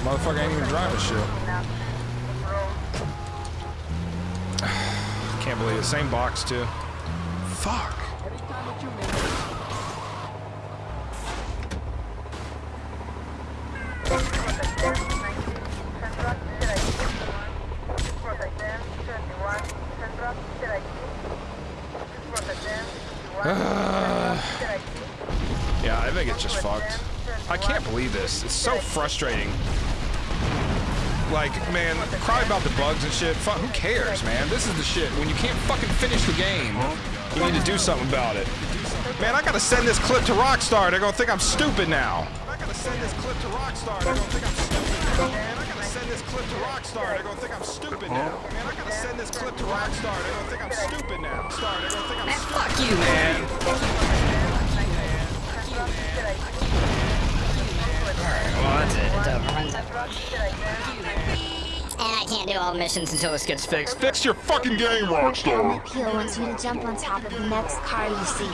Motherfucker ain't even driving shit. Can't believe it. Same box, too. Fuck. yeah, I think it's just fucked. I can't believe this. It's so frustrating. Like, man, cry about the bugs and shit. Fuck, who cares, man? This is the shit. When you can't fucking finish the game, you need to do something about it. Man, I gotta send this clip to Rockstar. They're gonna think I'm stupid now. I gotta send this clip to Rockstar. They're gonna think I'm stupid. Man, I gotta send this clip to Rockstar. They're gonna think I'm stupid now. Man, I gotta send this clip to Rockstar. They're gonna think I'm stupid now. Star, they're gonna think I'm Man, stupid. fuck you, man. Alright, Well, that's it. It's over. Runs can't do all missions until this gets fixed. Fix your fucking game, Elmer Rockstar. Peel wants you to jump on top of the next car you see.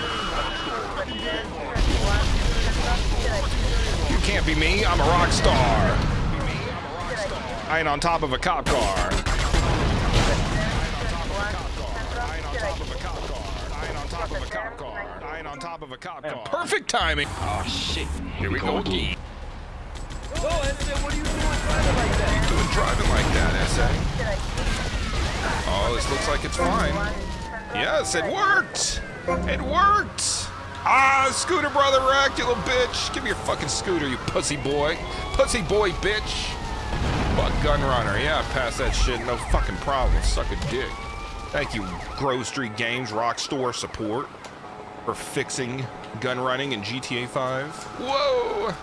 You can't be me. I'm a rock star. I ain't on top of a cop car. I ain't on top of a cop car. I ain't on top of a cop car. I ain't on top of a cop car. Perfect timing. Oh shit. Here we go again. Driving like that, SA. Oh, this looks like it's fine. Yes, it worked. It worked. Ah, scooter brother wrecked, you little bitch. Give me your fucking scooter, you pussy boy. Pussy boy, bitch. Fuck gun runner. Yeah, pass that shit. No fucking problem. Suck a dick. Thank you, Grove Street Games Rockstar support for fixing gun running in GTA 5. Whoa!